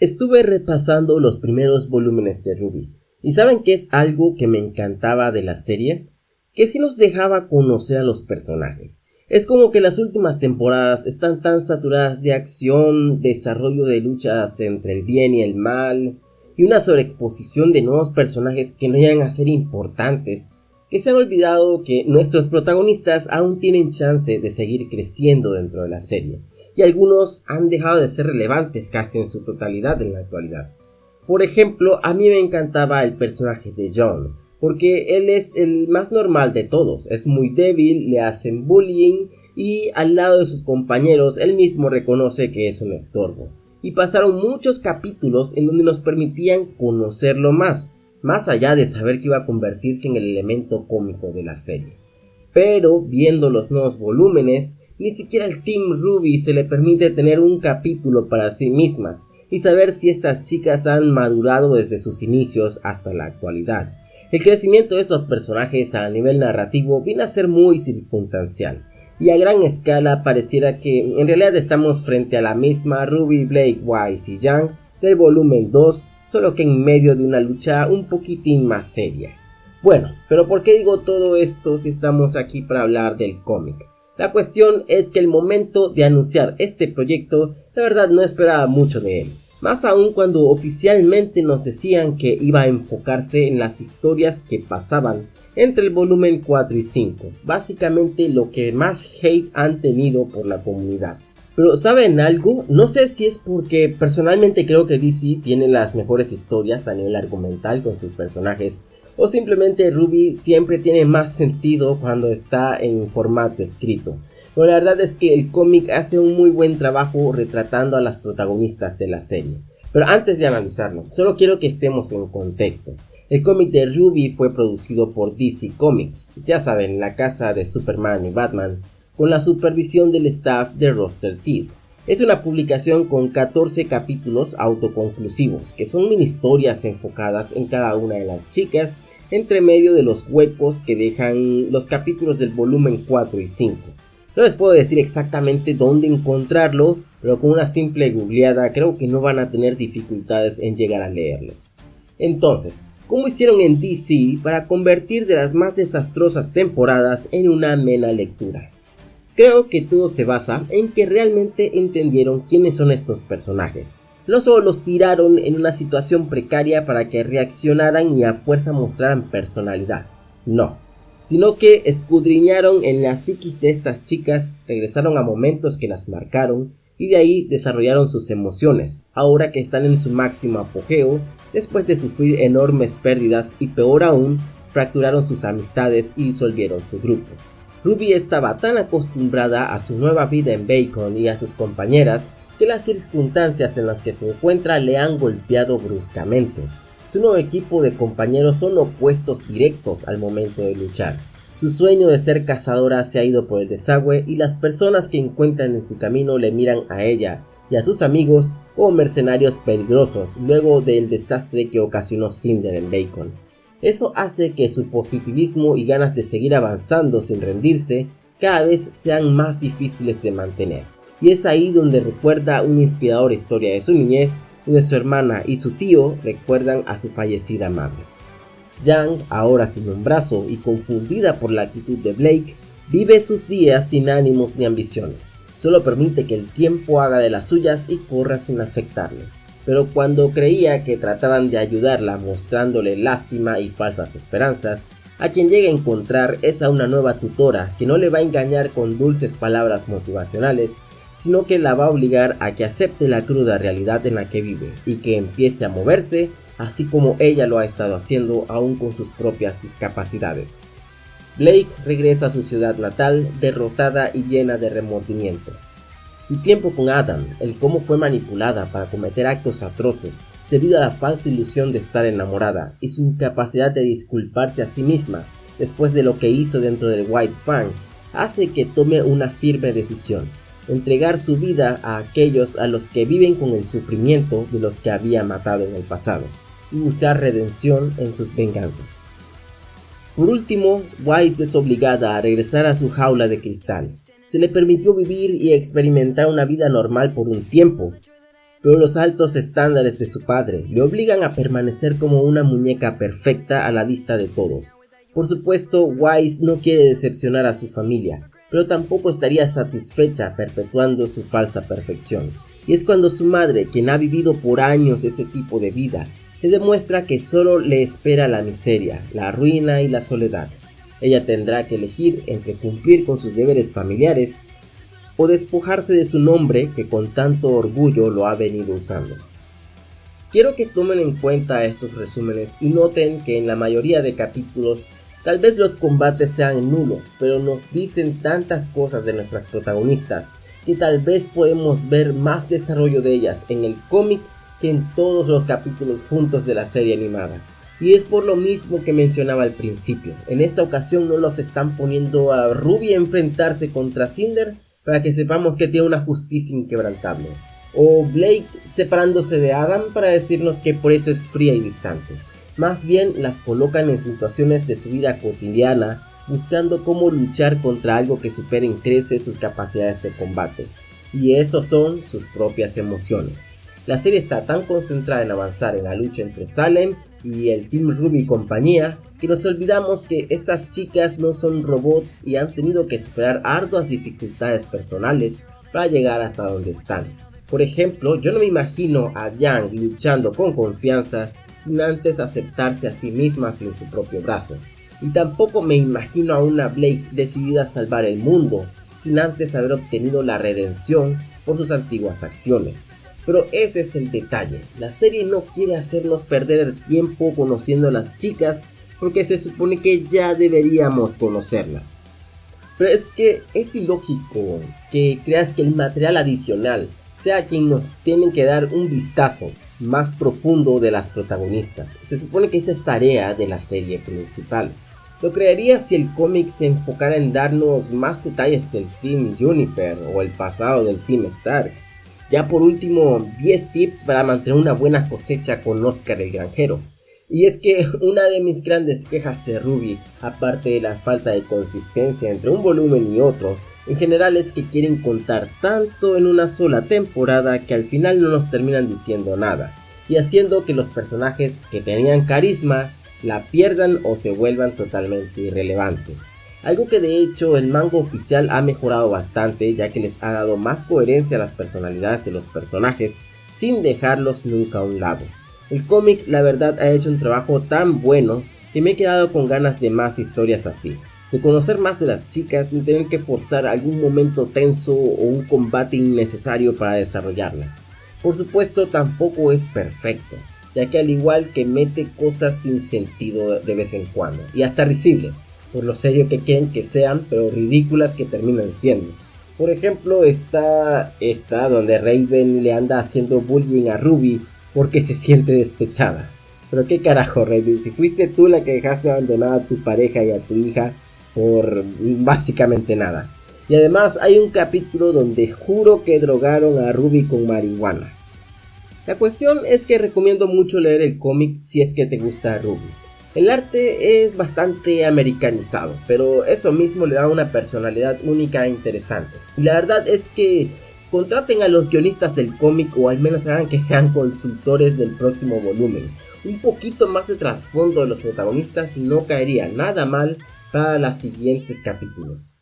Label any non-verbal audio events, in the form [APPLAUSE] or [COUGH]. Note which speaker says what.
Speaker 1: Estuve repasando los primeros volúmenes de Ruby, y ¿saben qué es algo que me encantaba de la serie? Que sí nos dejaba conocer a los personajes. Es como que las últimas temporadas están tan saturadas de acción, desarrollo de luchas entre el bien y el mal, y una sobreexposición de nuevos personajes que no llegan a ser importantes, que se han olvidado que nuestros protagonistas aún tienen chance de seguir creciendo dentro de la serie, y algunos han dejado de ser relevantes casi en su totalidad en la actualidad. Por ejemplo, a mí me encantaba el personaje de John, porque él es el más normal de todos, es muy débil, le hacen bullying y al lado de sus compañeros él mismo reconoce que es un estorbo. Y pasaron muchos capítulos en donde nos permitían conocerlo más, más allá de saber que iba a convertirse en el elemento cómico de la serie. Pero viendo los nuevos volúmenes, ni siquiera al Team Ruby se le permite tener un capítulo para sí mismas y saber si estas chicas han madurado desde sus inicios hasta la actualidad. El crecimiento de esos personajes a nivel narrativo viene a ser muy circunstancial y a gran escala pareciera que en realidad estamos frente a la misma Ruby, Blake, Wise y Young del volumen 2 solo que en medio de una lucha un poquitín más seria. Bueno, pero ¿por qué digo todo esto si estamos aquí para hablar del cómic? La cuestión es que el momento de anunciar este proyecto, la verdad no esperaba mucho de él. Más aún cuando oficialmente nos decían que iba a enfocarse en las historias que pasaban entre el volumen 4 y 5, básicamente lo que más hate han tenido por la comunidad. Pero ¿saben algo? No sé si es porque personalmente creo que DC tiene las mejores historias a nivel argumental con sus personajes o simplemente Ruby siempre tiene más sentido cuando está en formato escrito. Pero la verdad es que el cómic hace un muy buen trabajo retratando a las protagonistas de la serie. Pero antes de analizarlo, solo quiero que estemos en contexto. El cómic de Ruby fue producido por DC Comics, ya saben, la casa de Superman y Batman, con la supervisión del staff de Roster Teeth. Es una publicación con 14 capítulos autoconclusivos, que son mini historias enfocadas en cada una de las chicas, entre medio de los huecos que dejan los capítulos del volumen 4 y 5. No les puedo decir exactamente dónde encontrarlo, pero con una simple googleada creo que no van a tener dificultades en llegar a leerlos. Entonces, ¿cómo hicieron en DC para convertir de las más desastrosas temporadas en una amena lectura? Creo que todo se basa en que realmente entendieron quiénes son estos personajes. No solo los tiraron en una situación precaria para que reaccionaran y a fuerza mostraran personalidad, no, sino que escudriñaron en la psiquis de estas chicas, regresaron a momentos que las marcaron y de ahí desarrollaron sus emociones, ahora que están en su máximo apogeo, después de sufrir enormes pérdidas y peor aún, fracturaron sus amistades y disolvieron su grupo. Ruby estaba tan acostumbrada a su nueva vida en Bacon y a sus compañeras que las circunstancias en las que se encuentra le han golpeado bruscamente. Su nuevo equipo de compañeros son opuestos directos al momento de luchar. Su sueño de ser cazadora se ha ido por el desagüe y las personas que encuentran en su camino le miran a ella y a sus amigos como mercenarios peligrosos luego del desastre que ocasionó Cinder en Bacon. Eso hace que su positivismo y ganas de seguir avanzando sin rendirse cada vez sean más difíciles de mantener. Y es ahí donde recuerda una inspiradora historia de su niñez, donde su hermana y su tío recuerdan a su fallecida madre. Yang, ahora sin un brazo y confundida por la actitud de Blake, vive sus días sin ánimos ni ambiciones. Solo permite que el tiempo haga de las suyas y corra sin afectarle pero cuando creía que trataban de ayudarla mostrándole lástima y falsas esperanzas, a quien llega a encontrar es a una nueva tutora que no le va a engañar con dulces palabras motivacionales, sino que la va a obligar a que acepte la cruda realidad en la que vive y que empiece a moverse, así como ella lo ha estado haciendo aún con sus propias discapacidades. Blake regresa a su ciudad natal derrotada y llena de remordimiento. Su tiempo con Adam, el cómo fue manipulada para cometer actos atroces debido a la falsa ilusión de estar enamorada y su incapacidad de disculparse a sí misma después de lo que hizo dentro del White Fang, hace que tome una firme decisión, entregar su vida a aquellos a los que viven con el sufrimiento de los que había matado en el pasado, y buscar redención en sus venganzas. Por último, Wise es obligada a regresar a su jaula de cristal, se le permitió vivir y experimentar una vida normal por un tiempo, pero los altos estándares de su padre le obligan a permanecer como una muñeca perfecta a la vista de todos. Por supuesto, Wise no quiere decepcionar a su familia, pero tampoco estaría satisfecha perpetuando su falsa perfección. Y es cuando su madre, quien ha vivido por años ese tipo de vida, le demuestra que solo le espera la miseria, la ruina y la soledad. Ella tendrá que elegir entre cumplir con sus deberes familiares o despojarse de su nombre que con tanto orgullo lo ha venido usando. Quiero que tomen en cuenta estos resúmenes y noten que en la mayoría de capítulos tal vez los combates sean nulos, pero nos dicen tantas cosas de nuestras protagonistas que tal vez podemos ver más desarrollo de ellas en el cómic que en todos los capítulos juntos de la serie animada. Y es por lo mismo que mencionaba al principio. En esta ocasión no nos están poniendo a Ruby a enfrentarse contra Cinder para que sepamos que tiene una justicia inquebrantable. O Blake separándose de Adam para decirnos que por eso es fría y distante. Más bien las colocan en situaciones de su vida cotidiana, buscando cómo luchar contra algo que supere en crece sus capacidades de combate. Y eso son sus propias emociones. La serie está tan concentrada en avanzar en la lucha entre Salem y el Team Ruby y compañía que nos olvidamos que estas chicas no son robots y han tenido que superar arduas dificultades personales para llegar hasta donde están. Por ejemplo, yo no me imagino a Yang luchando con confianza sin antes aceptarse a sí misma sin su propio brazo. Y tampoco me imagino a una Blake decidida a salvar el mundo sin antes haber obtenido la redención por sus antiguas acciones. Pero ese es el detalle, la serie no quiere hacernos perder el tiempo conociendo a las chicas porque se supone que ya deberíamos conocerlas. Pero es que es ilógico que creas que el material adicional sea quien nos tiene que dar un vistazo más profundo de las protagonistas. Se supone que esa es tarea de la serie principal. Lo creería si el cómic se enfocara en darnos más detalles del Team Juniper o el pasado del Team Stark ya por último, 10 tips para mantener una buena cosecha con Oscar el granjero. Y es que [LAUGHS] una de mis grandes quejas de Ruby, aparte de la falta de consistencia entre un volumen y otro, en general es que quieren contar tanto en una sola temporada que al final no nos terminan diciendo nada, y haciendo que los personajes que tenían carisma la pierdan o se vuelvan totalmente irrelevantes. Algo que de hecho el manga oficial ha mejorado bastante ya que les ha dado más coherencia a las personalidades de los personajes sin dejarlos nunca a un lado. El cómic la verdad ha hecho un trabajo tan bueno que me he quedado con ganas de más historias así. De conocer más de las chicas sin tener que forzar algún momento tenso o un combate innecesario para desarrollarlas. Por supuesto tampoco es perfecto, ya que al igual que mete cosas sin sentido de vez en cuando, y hasta risibles, por lo serio que quieren que sean, pero ridículas que terminan siendo. Por ejemplo, está esta donde Raven le anda haciendo bullying a Ruby porque se siente despechada. Pero qué carajo, Raven, si fuiste tú la que dejaste abandonada a tu pareja y a tu hija por básicamente nada. Y además hay un capítulo donde juro que drogaron a Ruby con marihuana. La cuestión es que recomiendo mucho leer el cómic si es que te gusta Ruby. El arte es bastante americanizado, pero eso mismo le da una personalidad única e interesante. Y la verdad es que contraten a los guionistas del cómic o al menos hagan que sean consultores del próximo volumen. Un poquito más de trasfondo de los protagonistas no caería nada mal para los siguientes capítulos.